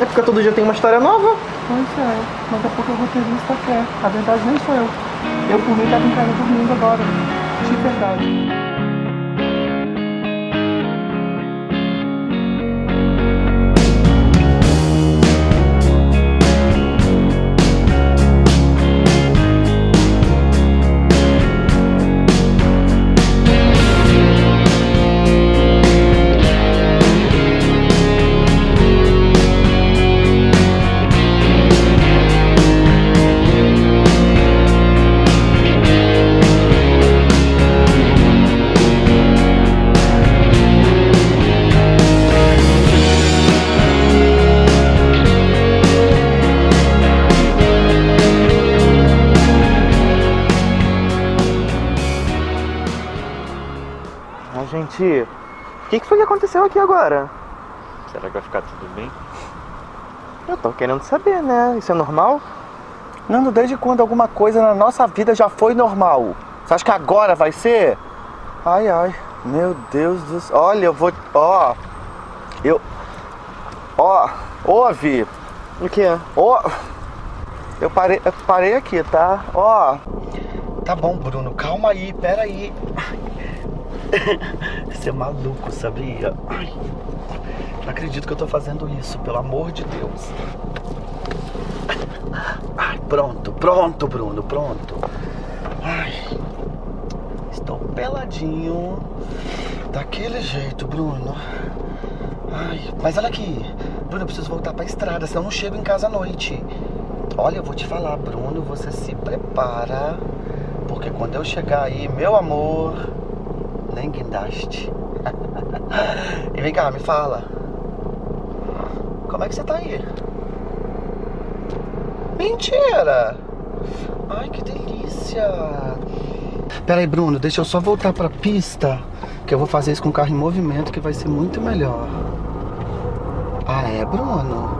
É porque todo dia tem uma história nova. Pois é, mas daqui a pouco eu vou ter visto a verdade nem sou eu. Eu por mim estava em casa dormindo agora. De verdade. Que, que foi que aconteceu aqui agora? Será que vai ficar tudo bem? Eu tô querendo saber, né? Isso é normal? Nando, desde quando alguma coisa na nossa vida já foi normal? Você acha que agora vai ser? Ai, ai. Meu Deus do céu. Olha, eu vou. Ó. Eu. Ó. Ouve. O que é? Ó. Eu parei, eu parei aqui, tá? Ó. Tá bom, Bruno. Calma aí, pera aí. Você é maluco, sabia? Ai, Não acredito que eu tô fazendo isso, pelo amor de Deus. Ai, pronto, pronto, Bruno, pronto. Ai, estou peladinho. Daquele jeito, Bruno. Ai, mas olha aqui. Bruno, eu preciso voltar pra estrada, senão eu não chego em casa à noite. Olha, eu vou te falar, Bruno, você se prepara. Porque quando eu chegar aí, meu amor, nem guindaste. e vem cá, me fala. Como é que você tá aí? Mentira! Ai, que delícia! Pera aí, Bruno, deixa eu só voltar pra pista. Que eu vou fazer isso com o carro em movimento que vai ser muito melhor. Ah, é, Bruno?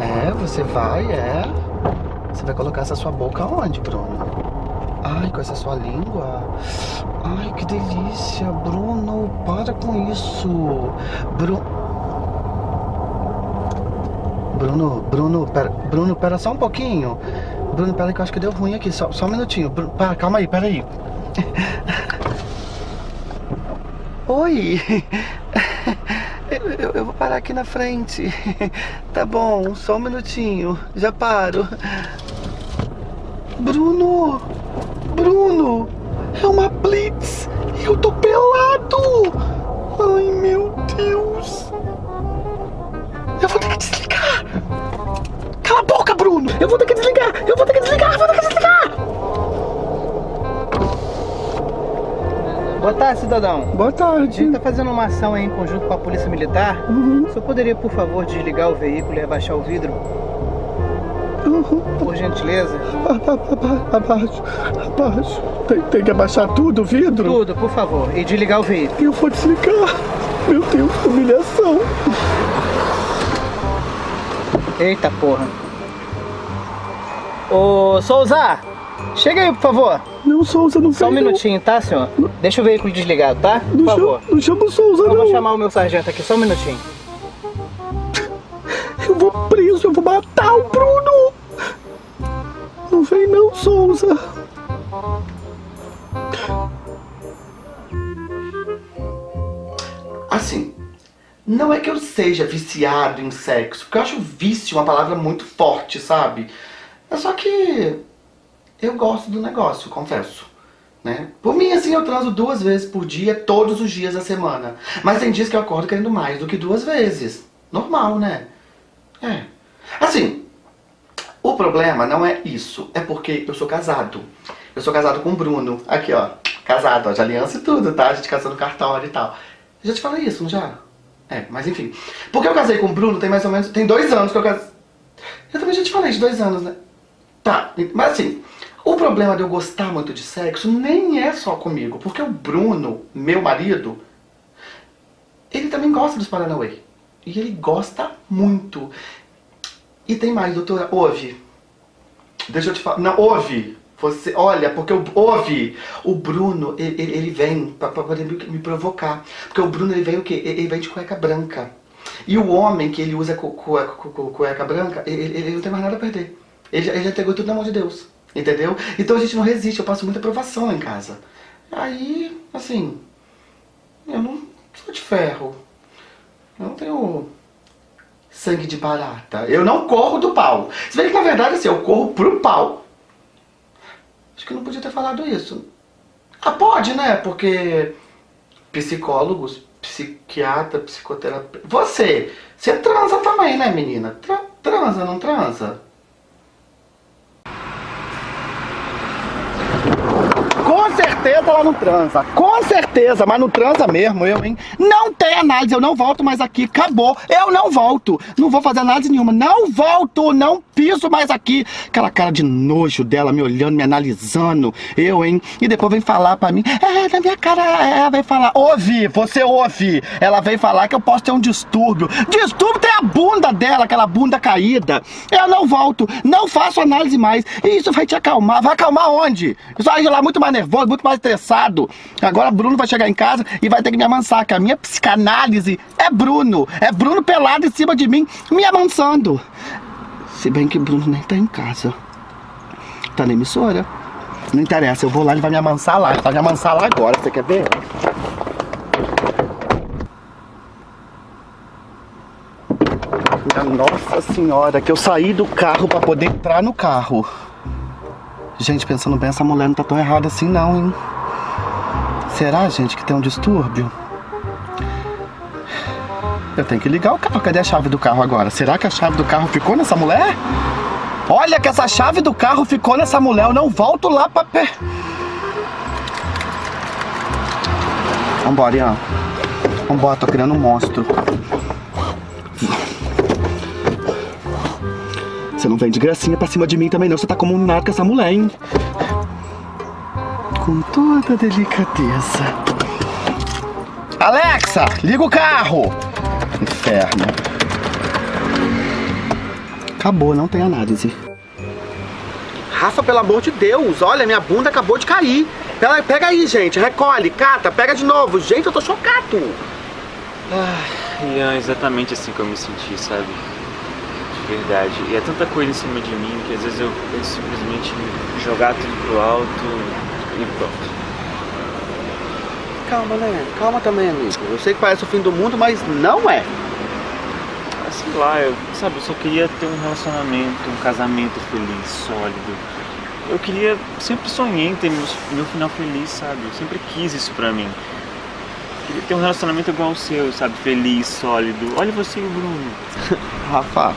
É, você vai, é. Você vai colocar essa sua boca onde, Bruno? Ai, com essa sua língua. Ai, que delícia, Bruno. Para com isso. Bruno. Bruno, Bruno, pera, Bruno, pera só um pouquinho. Bruno, pera que eu acho que deu ruim aqui. Só, só um minutinho. Bruno, para, calma aí, pera aí. Oi. Eu, eu- eu vou parar aqui na frente. Tá bom, só um minutinho. Já paro. Bruno! Bruno! É uma blitz! E eu tô pelado! Ai meu Deus! Eu vou ter que desligar! Cala a boca, Bruno! Eu vou ter que desligar! Eu vou ter que desligar! Eu vou ter que desligar! Boa tarde, cidadão. Boa A tarde. gente tá fazendo uma ação aí em conjunto com a Polícia Militar. Uhum, O senhor poderia, por favor, desligar o veículo e abaixar o vidro? Por gentileza? Abaixo, abaixo. Tem, tem que abaixar tudo, o vidro? Tudo, por favor. E desligar o veículo. Eu vou desligar. Meu Deus, humilhação. Eita porra. Ô, Souza! Chega aí, por favor. Não, Souza, não Só um vem, não. minutinho, tá, senhor? Deixa o veículo desligado, tá? Por Não, favor. chama, não chama o Souza, Eu não. vou chamar o meu sargento aqui, só um minutinho. Eu vou preso, eu vou matar o Bruno. Souza. Assim, não é que eu seja viciado em sexo, porque eu acho vício uma palavra muito forte, sabe? É só que eu gosto do negócio, confesso. Né? Por mim, assim, eu transo duas vezes por dia, todos os dias da semana. Mas tem dias que eu acordo querendo mais do que duas vezes. Normal, né? É. Assim, o problema não é isso. É porque eu sou casado. Eu sou casado com o Bruno. Aqui, ó. Casado, ó, de aliança e tudo, tá? A gente casou no cartório e tal. Eu já te falei isso, não já? É, mas enfim. Porque eu casei com o Bruno tem mais ou menos... Tem dois anos que eu casei... Eu também já te falei de dois anos, né? Tá, mas assim... O problema de eu gostar muito de sexo nem é só comigo. Porque o Bruno, meu marido... Ele também gosta dos Paranauê. E ele gosta muito. E tem mais, doutora. Ouve. Deixa eu te falar. Não, ouve. Você, olha, porque o, ouve. O Bruno, ele, ele- vem pra poder me, provocar. Porque o Bruno, ele vem o quê? Ele, vem de cueca branca. E o homem que ele usa cu- cueca, cu- cu- cueca branca, ele, ele- não tem mais nada a perder. Ele, ele já entregou tudo na mão de Deus. Entendeu? Então a gente não resiste. Eu passo muita provação em casa. Aí, assim... Eu não sou de ferro. Eu não tenho sangue de barata. Eu não corro do pau. Se bem que na verdade assim, eu corro pro pau. Acho que eu não podia ter falado isso. Ah, pode, né? Porque psicólogos, psiquiatra, psicoterapeuta. Você, você transa também, né, menina? Tra- transa, não transa? Com certeza ela não transa. Com certeza, mas não transa mesmo, eu, hein? Não tem análise, eu não volto mais aqui. Acabou. Eu não volto. Não vou fazer análise nenhuma. Não volto, não piso mais aqui. Aquela cara de nojo dela me olhando, me analisando. Eu, hein? E depois vem falar pra mim. É, na minha cara, ela vem falar. Ouve, você ouve. Ela vem falar que eu posso ter um distúrbio. Distúrbio tem a bunda dela, aquela bunda caída. Eu não volto, não faço análise mais. E isso vai te acalmar. Vai acalmar onde? Isso vai lá muito mais nervoso, muito mais estressado. Agora Bruno vai chegar em casa e vai ter que me amansar, que a minha psicanálise é Bruno. É Bruno pelado em cima de mim, me amansando. Se bem que Bruno nem tá em casa. Tá na emissora. Não interessa, eu vou lá, ele vai me amansar lá. Ele vai me amansar lá agora, você quer ver? Nossa senhora, que eu saí do carro pra poder entrar no carro. Gente, pensando bem, essa mulher não tá tão errada assim não, hein? Será, gente, que tem um distúrbio? Eu tenho que ligar o carro. Cadê a chave do carro agora? Será que a chave do carro ficou nessa mulher? Olha que essa chave do carro ficou nessa mulher. Eu não volto lá pra pé. Vambora, Ian. Vambora, tô criando um monstro. Você não vem de gracinha pra cima de mim também não. Você tá comunado com essa mulher, hein? Com toda delicadeza. Alexa, liga o carro! Inferno. Acabou, não tem análise. Rafa, pelo amor de Deus, olha, minha bunda acabou de cair. Pega, pega aí, gente, recolhe, cata, pega de novo. Gente, eu tô chocado. Ian, é exatamente assim que eu me senti, sabe? De verdade. E é tanta coisa em cima de mim que às vezes eu penso simplesmente jogar tudo pro alto e pronto. Calma, né? Calma também, amigo. Eu sei que parece o fim do mundo, mas não é. Ah, Sei lá, eu, sabe, eu só queria ter um relacionamento, um casamento feliz, sólido. Eu queria, sempre sonhei em ter meu, meu final feliz, sabe? Eu sempre quis isso pra mim. Queria ter um relacionamento igual ao seu, sabe? Feliz, sólido. Olha você e o Bruno. Rafa,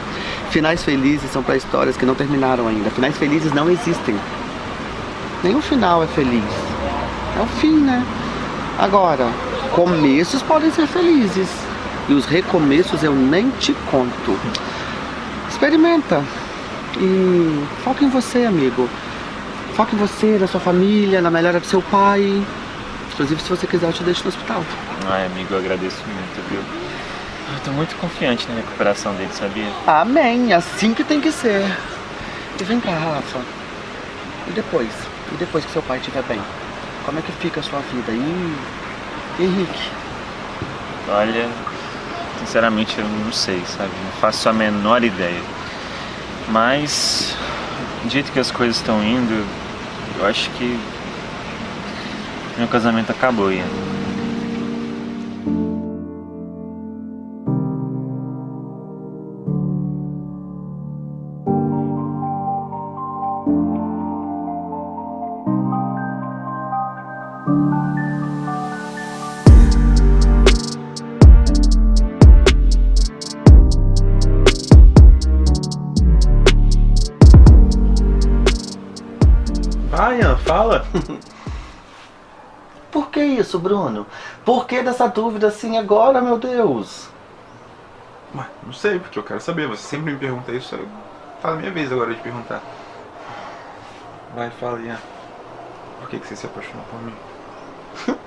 finais felizes são para histórias que não terminaram ainda. Finais felizes não existem. Nenhum final é feliz. É o fim, né? Agora, começos podem ser felizes. E os recomeços eu nem te conto. Experimenta. E foca em você, amigo. Foca em você, na sua família, na melhora do seu pai. Inclusive, se você quiser, eu te deixo no hospital. Ai, amigo, eu agradeço muito, viu? Eu tô muito confiante na recuperação dele, sabia? Amém, assim que tem que ser. E vem cá, Rafa. E depois? E depois que seu pai estiver bem? Como é que fica a sua vida? E Henrique? Olha, sinceramente eu não sei, sabe? Não faço a menor ideia. Mas, do jeito que as coisas estão indo, eu acho que meu casamento acabou, Ian. Fala. Por que isso, Bruno? Por que dessa dúvida assim agora, meu Deus? Ué, não sei, porque eu quero saber. Você sempre me pergunta isso. eu- Fala a minha vez agora de perguntar. Vai, fala, Ian. Por que, que você se apaixonou por mim?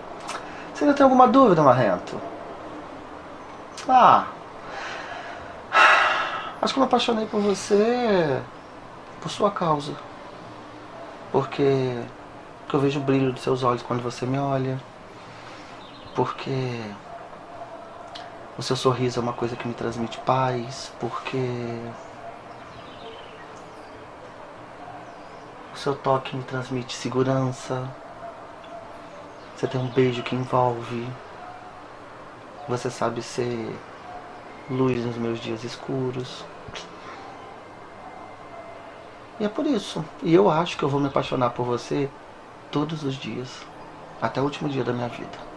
Você ainda tem alguma dúvida, Marrento? Ah. Acho que eu me apaixonei por você por sua causa. Porque, eu vejo o brilho dos seus olhos quando você me olha. Porque o seu sorriso é uma coisa que me transmite paz. Porque o seu toque me transmite segurança. Você tem um beijo que envolve. Você sabe ser luz nos meus dias escuros. E é por isso. E eu acho que eu vou me apaixonar por você todos os dias. Até o último dia da minha vida.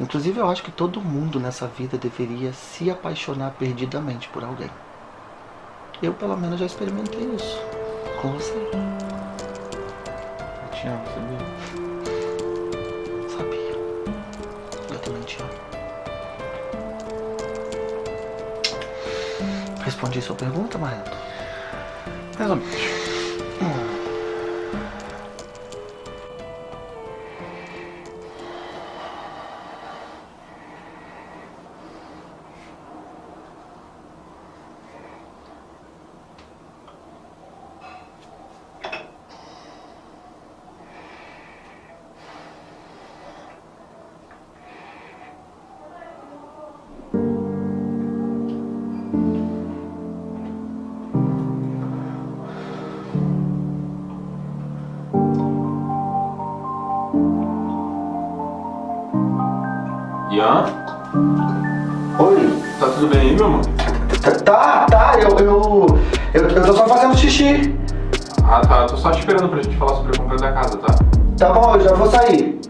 Inclusive, eu acho que todo mundo nessa vida deveria se apaixonar perdidamente por alguém. Eu, pelo menos, já experimentei isso. Com você. Eu te amo, sabia? Sabia. Eu também te amo. Respondi sua pergunta, Marreto? Mais ou Ian, Oi? tá tudo bem aí, meu amor? Tá, tá, eu, eu, eu, eu tô só fazendo xixi. Ah, tá. Tô só te esperando pra gente falar sobre a compra da casa, tá? Tá bom, eu já vou sair.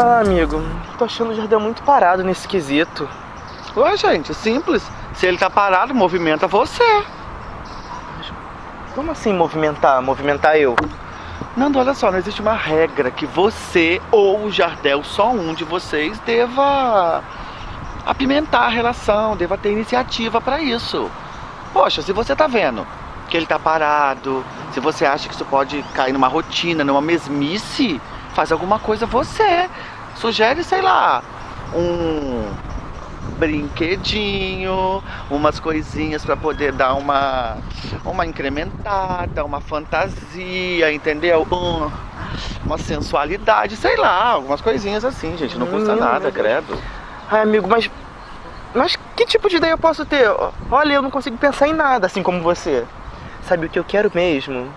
Falar, amigo, tô achando o Jardel muito parado nesse quesito. Ué, gente, simples. Se ele tá parado, movimenta você. Como assim movimentar? Movimentar eu? Nando, olha só, não existe uma regra que você ou o Jardel, só um de vocês, deva apimentar a relação, deva ter iniciativa pra isso. Poxa, se você tá vendo que ele tá parado, se você acha que isso pode cair numa rotina, numa mesmice, faz alguma coisa você. Sugere, sei lá, um brinquedinho, umas coisinhas pra poder dar uma uma incrementada, uma fantasia, entendeu? Um- uma sensualidade, sei lá, algumas coisinhas assim, gente, não custa Hum, nada, credo. Ai, amigo, mas. Mas que tipo de ideia eu posso ter? Olha, eu não consigo pensar em nada assim como você. Sabe o que eu quero mesmo?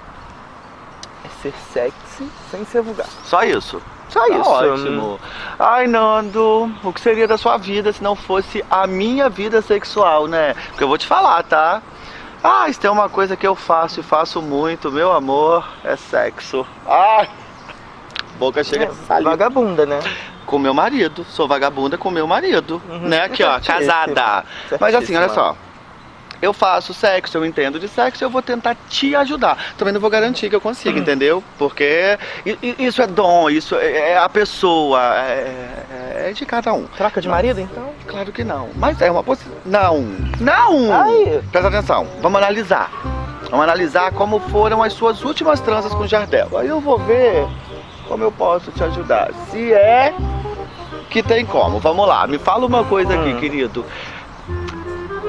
É ser sexy sem ser vulgar. Só isso. Só Tá isso. Ótimo. Ai, Nando, o que seria da sua vida se não fosse a minha vida sexual, né? Porque eu vou te falar, tá? Ah, isso tem uma coisa que eu faço e faço muito, meu amor, é sexo. Ai, boca chega de É, vagabunda, né? Com meu marido, sou vagabunda com meu marido, Uhum. né? Aqui, ó, casada. Mas assim, olha só. Eu faço sexo, eu entendo de sexo, eu vou tentar te ajudar. Também não vou garantir que eu consiga, entendeu? Porque isso é dom, isso é é a pessoa, é, é de cada um. Troca de marido, então? Claro que não, mas é uma possibilidade. Não, não! Ai. Presta atenção, vamos analisar. Vamos analisar como foram as suas últimas transas com o Jardel. Aí eu vou ver como eu posso te ajudar. Se é que tem como. Vamos lá, me fala uma coisa aqui, Hum. querido.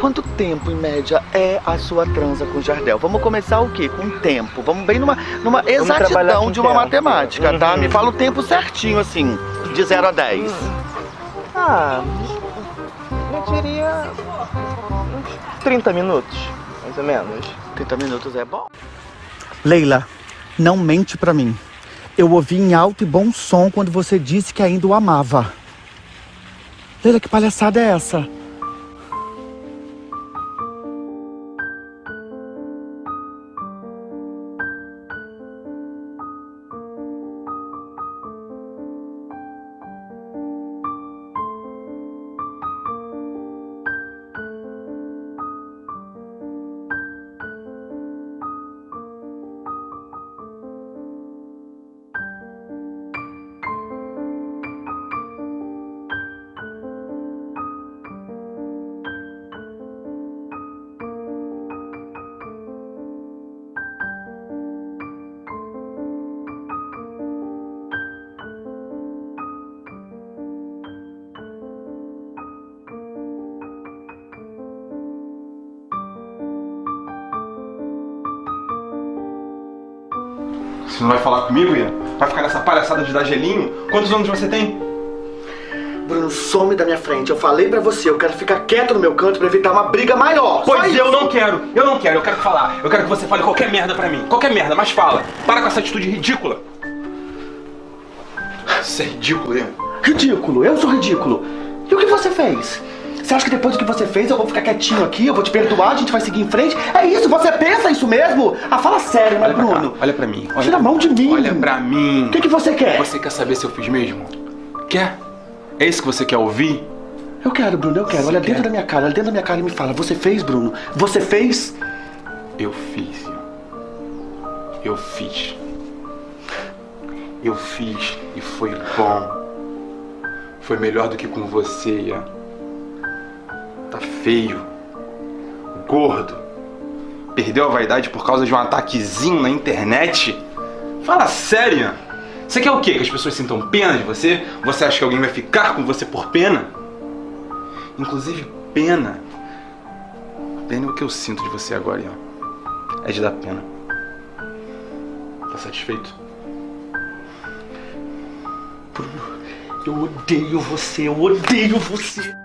Quanto tempo, em média, é a sua transa com o Jardel? Vamos começar o quê? Com tempo. Vamos bem numa, numa exatidão de uma tempo. matemática, tá? Uhum. Me fala o tempo certinho, assim, de 0 a 10. Ah, eu diria. uns 30 minutos, mais ou menos. 30 minutos é bom. Leila, não mente pra mim. Eu ouvi em alto e bom som quando você disse que ainda o amava. Leila, que palhaçada é essa? Você não vai falar comigo, Ian? Vai ficar nessa palhaçada de dar gelinho? Quantos anos você tem? Bruno, some da minha frente. Eu falei pra você, eu quero ficar quieto no meu canto pra evitar uma briga maior. Só Pois isso. eu não quero, eu não quero, eu quero falar. Eu quero que você fale qualquer merda pra mim. Qualquer merda, mas fala. Para com essa atitude ridícula. Isso é ridículo, Ian. Ridículo, eu sou ridículo. E o que você fez? Você acha que depois do que você fez eu vou ficar quietinho aqui, eu vou te perdoar, a gente vai seguir em frente? É isso, você pensa isso mesmo? Ah, fala sério, né, Olha pra cá, Bruno? olha pra mim. Olha Tira a mão de mim. Olha pra mim. O que, que você quer? Você quer saber se eu fiz mesmo? Quer? É isso que você quer ouvir? Eu quero, Bruno, eu quero. Você Olha quer? dentro da minha cara, olha dentro da minha cara e me fala. Você fez, Bruno? Você fez? Eu fiz. Eu fiz. Eu fiz e foi bom. Foi melhor do que com você, Ian. Tá feio. Gordo. Perdeu a vaidade por causa de um ataquezinho na internet? Fala sério. Você quer o quê? Que as pessoas sintam pena de você? Você acha que alguém vai ficar com você por pena? Inclusive, pena. Pena é o que eu sinto de você agora, Ian. É de dar pena. Tá satisfeito? Eu odeio você, eu odeio você.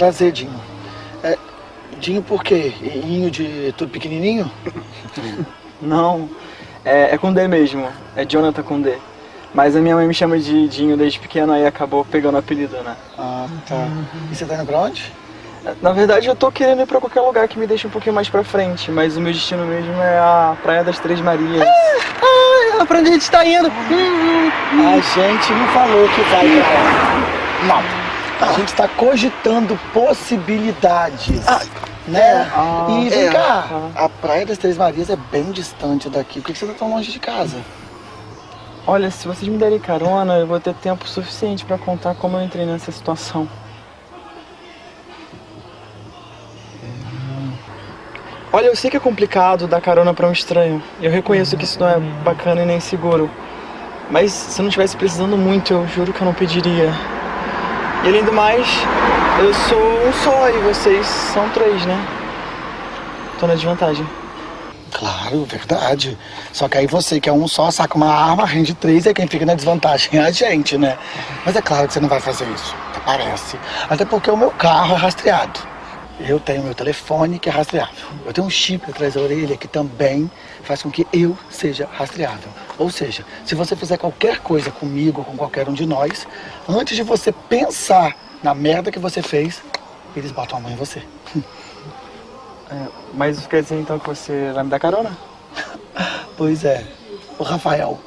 Prazer, Dinho. É, Dinho por quê? Inho de tudo pequenininho? Não, é, é com D mesmo. É Jonathan com D. Mas a minha mãe me chama de Dinho desde pequeno, aí acabou pegando o apelido, né? Ah, tá. E você tá indo pra onde? Na verdade, eu tô querendo ir pra qualquer lugar que me deixe um pouquinho mais pra frente, mas o meu destino mesmo é a Praia das Três Marias. Ah, pra onde a gente tá indo? A gente não falou que vai pra lá. Não. A gente tá cogitando possibilidades. né? Ah, e vem é. cá, Ah. a Praia das Três Marias é bem distante daqui. Por que que você tá tão longe de casa? Olha, se vocês me derem carona, eu vou ter tempo suficiente pra contar como eu entrei nessa situação. Olha, eu sei que é complicado dar carona pra um estranho. Eu reconheço que isso não é bacana e nem seguro. Mas se eu não estivesse precisando muito, eu juro que eu não pediria. E além do mais, eu sou um só e vocês são três, né? Tô na desvantagem. Claro, verdade. Só que aí você, que é um só, saca uma arma, rende três e quem fica na desvantagem é a gente, né? Mas é claro que você não vai fazer isso, parece. Até porque o meu carro é rastreado. Eu tenho meu telefone que é rastreável. Eu tenho um chip atrás da orelha que também faz com que eu seja rastreável. Ou seja, se você fizer qualquer coisa comigo ou com qualquer um de nós, antes de você pensar na merda que você fez, eles botam a mão em você. É, mas isso quer dizer então que você vai me dar carona? Pois é, o Rafael.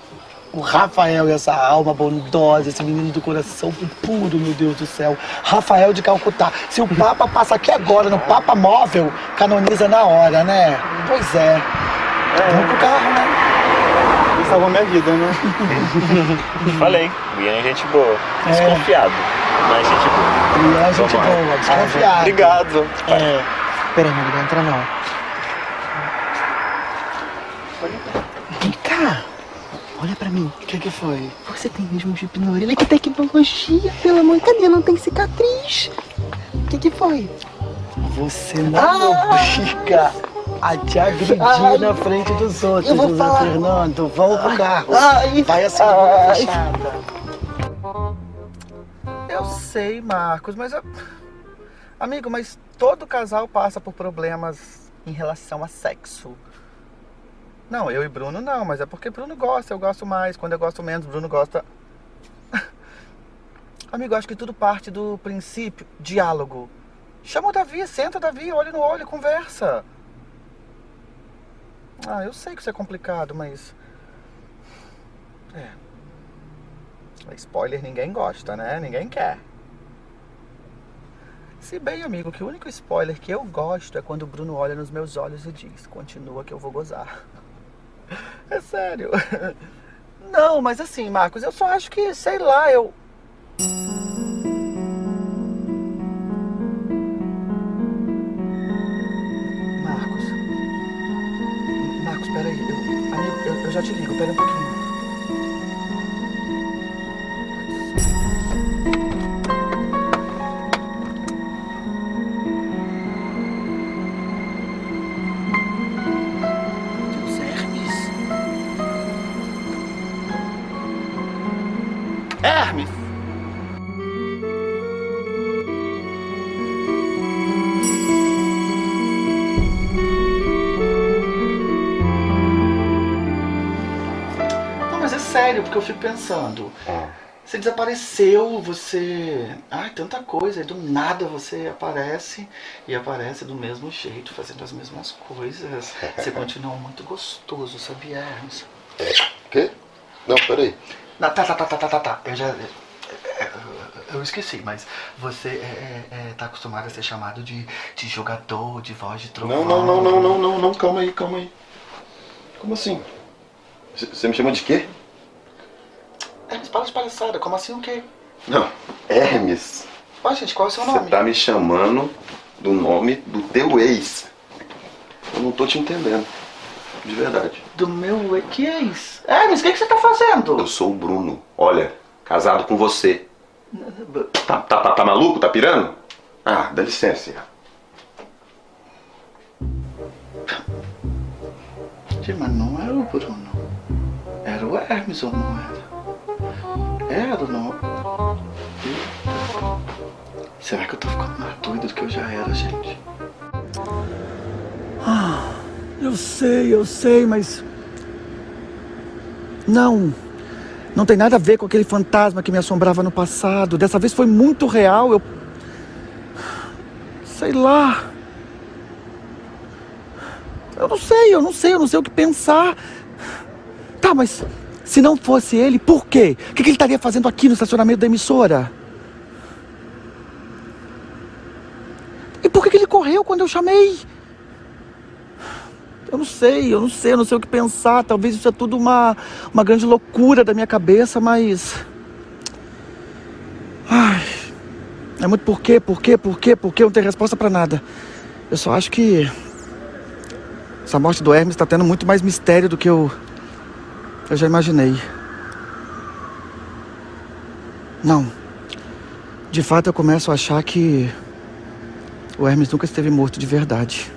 O Rafael e essa alma bondosa, esse menino do coração puro, meu Deus do céu. Rafael de Calcutá. Se o Papa passa aqui agora no Papa Móvel, canoniza na hora, né? Pois é. Vamos pro carro, né? Ele salvou minha vida, né? Falei, o Ian é gente boa. É. Desconfiado, mas gente boa. E é gente Vamos boa, desconfiado. Obrigado. É. Peraí, amigo, não entra não. Vem cá. Olha pra mim. O que que foi? Você tem mesmo um chip na orelha? Que tecnologia, pelo amor. Cadê? Não tem cicatriz. O que que foi? Você não obriga a te agredir Ai. na frente dos outros, Eu vou José falar. Fernando. Vamos pro carro. Ai. Vai assim, Ai. fechada. Eu sei, Marcos, mas... eu- Amigo, mas todo casal passa por problemas em relação a sexo. Não, eu e Bruno não, mas é porque Bruno gosta, eu gosto mais. Quando eu gosto menos, Bruno gosta. Amigo, acho que tudo parte do princípio diálogo. Chama o Davi, senta Davi, olho no olho, conversa. Ah, eu sei que isso é complicado, mas. É. Spoiler ninguém gosta, né? Ninguém quer. Se bem, amigo, que o único spoiler que eu gosto é quando o Bruno olha nos meus olhos e diz: Continua que eu vou gozar. É sério. Não, mas assim, Marcos, eu só acho que, sei lá, eu. Marcos. Marcos, peraí. Eu, amigo, eu, eu já te ligo, pera um pouquinho. É porque eu fico pensando. Você desapareceu, você. Ai, tanta coisa, e do nada você aparece e aparece do mesmo jeito, fazendo as mesmas coisas. Você continua muito gostoso, sabia, Hermes? Quê? Não, peraí. Não, tá, tá, tá, tá, tá, tá, tá. Eu já. é, é, Eu esqueci, mas você é, é, é, tá acostumado a ser chamado de, de jogador, de voz de trovão. Não, não, não, não, não, não, não, calma aí, calma aí. Como assim? Você me chama de quê? Palhaçada, como assim o quê? Não, Hermes. Ó, gente, qual é o seu Você nome? tá me chamando do nome do teu ex. Eu não tô te entendendo. De verdade. Do meu que ex? Hermes, o que, que você tá fazendo? Eu sou o Bruno. Olha, casado com você. Tá, tá, tá, tá maluco? Tá pirando? Ah, dá licença. Gente, mas não era o Bruno. Era o Hermes ou não era? Era ou não? Será que eu tô ficando mais doido do que eu já era, gente? Eu sei, eu sei, mas. Não. Não tem nada a ver com aquele fantasma que me assombrava no passado. Dessa vez foi muito real. Eu. Sei lá. Eu não sei, eu não sei, eu não sei o que pensar. Tá, mas se não fosse ele, por quê? O que ele estaria fazendo aqui no estacionamento da emissora? E por que ele correu quando eu chamei? Eu não sei, eu não sei, eu não sei o que pensar. Talvez isso é tudo uma, uma grande loucura da minha cabeça, mas. Ai. É muito por quê, por quê, por quê, por quê? Eu não tenho resposta pra nada. Eu só acho que. Essa morte do Hermes tá tendo muito mais mistério do que eu. Eu já imaginei. Não. De fato, eu começo a achar que. O Hermes nunca esteve morto de verdade.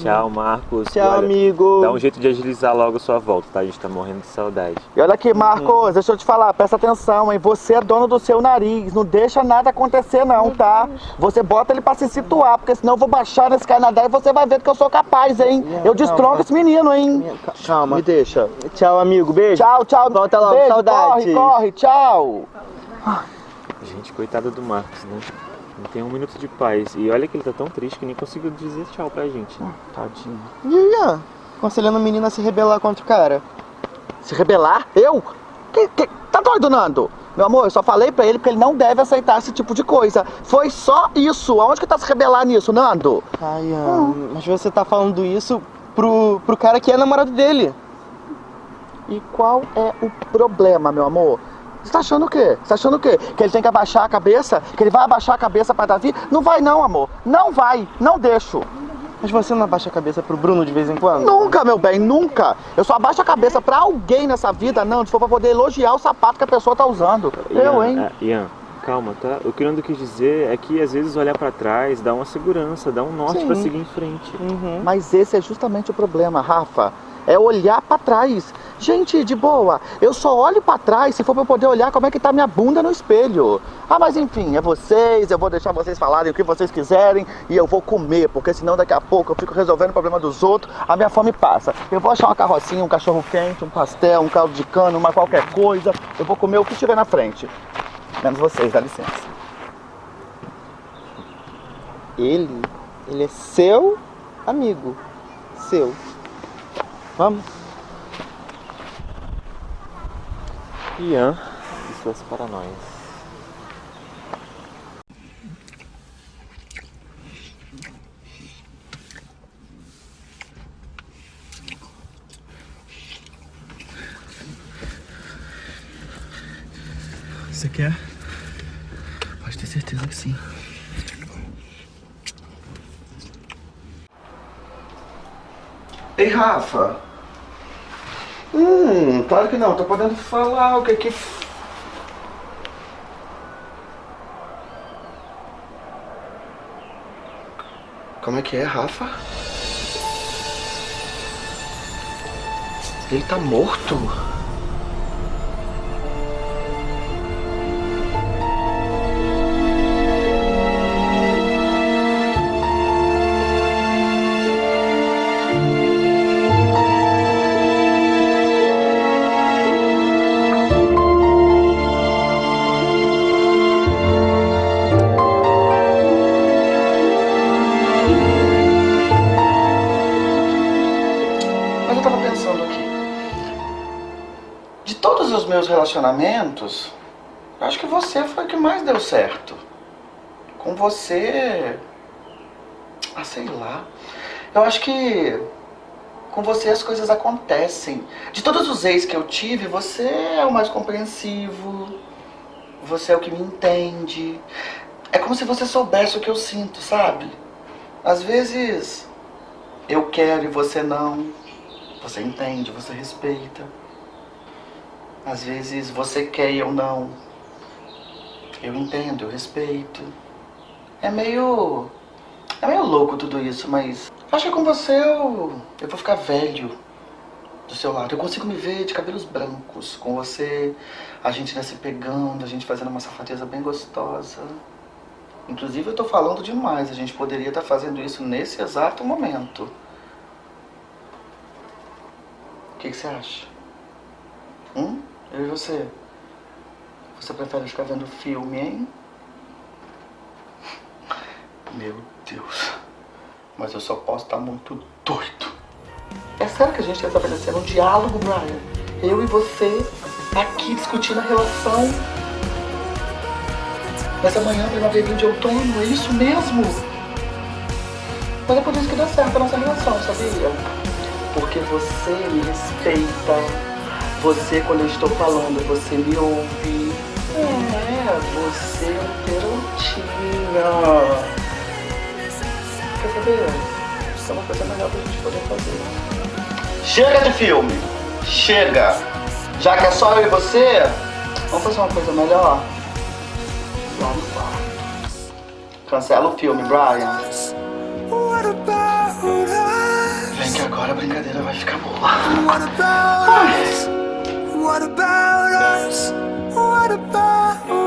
Tchau, Marcos. Tchau, Olha, amigo. Dá um jeito de agilizar logo a sua volta, tá? A gente tá morrendo de saudade. E olha aqui, Marcos, deixa eu te falar, presta atenção, hein? Você é dono do seu nariz, não deixa nada acontecer não, tá? Você bota ele pra se situar, porque senão eu vou baixar nesse Canadá e você vai ver que eu sou capaz, hein? Eu destronco esse menino, hein? Calma. Me deixa. Tchau, amigo. Beijo. Tchau, tchau. Volta logo, Beijo, saudades. Corre, corre, tchau. Gente, coitada do Marcos, né? Não tem um minuto de paz. E olha que ele tá tão triste que nem conseguiu dizer tchau pra gente. né? Tadinho. E Ian? Aconselhando o menino a se rebelar contra o cara. Se rebelar? Eu? Que, que- tá doido, Nando? Meu amor, eu só falei pra ele que ele não deve aceitar esse tipo de coisa. Foi só isso. Aonde que tá se rebelar nisso, Nando? Ai, Ian, mas você tá falando isso pro, pro cara que é namorado dele. E qual é o problema, meu amor? Você tá achando o quê? Você tá achando o quê? Que ele tem que abaixar a cabeça? Que ele vai abaixar a cabeça pra Davi? Não vai não, amor. Não vai. Não deixo. Mas você não abaixa a cabeça pro Bruno de vez em quando? Nunca, meu bem, nunca. Eu só abaixo a cabeça pra alguém nessa vida, não. Se for pra poder elogiar o sapato que a pessoa tá usando. Eu, hein? ah, Ian, calma, tá? O que eu não quis dizer é que às vezes olhar pra trás dá uma segurança, dá um norte Sim. pra seguir em frente. Uhum. Mas esse é justamente o problema, Rafa. É olhar pra trás. Gente, de boa, eu só olho pra trás se for eu poder olhar como é que tá minha bunda no espelho. Ah, mas enfim, é vocês, eu vou deixar vocês falarem o que vocês quiserem e eu vou comer, porque senão daqui a pouco eu fico resolvendo o problema dos outros, a minha fome passa. Eu vou achar uma carrocinha, um cachorro quente, um pastel, um caldo de cana, uma qualquer coisa. Eu vou comer o que tiver na frente. Menos vocês, dá licença. Ele, ele é seu amigo. Seu. Vamos. Ian e suas paranoias. Você quer? Pode ter certeza que sim. Ei, Rafa. Hum, claro que não. Tô podendo falar o que que... Como é que é, Rafa? Ele tá morto? Relacionamentos, eu acho que você foi o que mais deu certo. Com você. Ah, sei lá. Eu acho que. Com você as coisas acontecem. De todos os ex que eu tive, você é o mais compreensivo. Você é o que me entende. É como se você soubesse o que eu sinto, sabe? Às vezes eu quero e você não. Você entende, você respeita. Às vezes você quer e eu não. Eu entendo, eu respeito. É meio. É meio louco tudo isso, mas. Acho que com você eu. Eu vou ficar velho. do seu lado. Eu consigo me ver de cabelos brancos com você, a gente né, se pegando, a gente fazendo uma safadeza bem gostosa. Inclusive eu tô falando demais, a gente poderia estar fazendo isso nesse exato momento. O que, que você acha? Hum? Eu e você? Você prefere ficar vendo filme, hein? Meu Deus. Mas eu só posso estar muito doido. É sério que a gente está estabelecendo um diálogo, Brian? Eu e você aqui discutindo a relação. Nessa manhã, primavera de outono, é isso mesmo? Mas é por isso que dá certo a nossa relação, sabia? Porque você me respeita. Você, quando eu estou falando, você me ouve. É, você é um perotinha. Quer saber? Isso é uma coisa melhor pra gente poder fazer. Chega de filme! Chega! Já que é só eu e você, vamos fazer uma coisa melhor? Lá no quarto. Cancela o filme, Brian. Vem que agora a brincadeira vai ficar boa. Us? What about us? What about